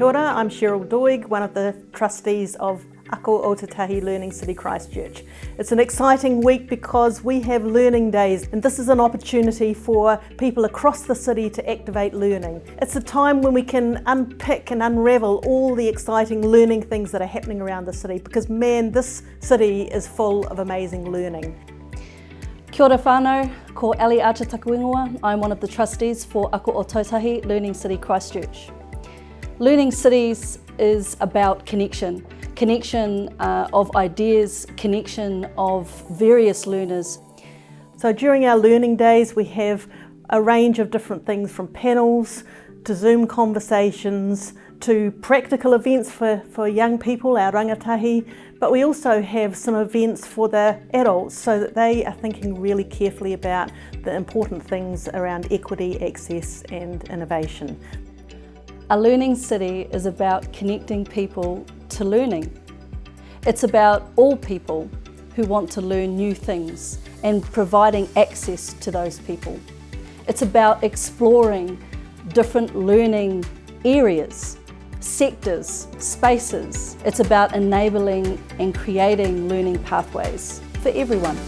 Kia ora, I'm Cheryl Doig, one of the trustees of Ako Ōtautahi Learning City Christchurch. It's an exciting week because we have learning days and this is an opportunity for people across the city to activate learning. It's a time when we can unpick and unravel all the exciting learning things that are happening around the city because man, this city is full of amazing learning. Kia ora whānau, ko Ali. I'm one of the trustees for Ako Ōtautahi Learning City Christchurch. Learning Cities is about connection. Connection uh, of ideas, connection of various learners. So during our learning days we have a range of different things from panels to Zoom conversations to practical events for, for young people, our rangatahi, but we also have some events for the adults so that they are thinking really carefully about the important things around equity, access and innovation. A learning city is about connecting people to learning. It's about all people who want to learn new things and providing access to those people. It's about exploring different learning areas, sectors, spaces. It's about enabling and creating learning pathways for everyone.